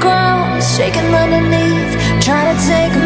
ground, shaking underneath, trying to take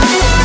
Bye.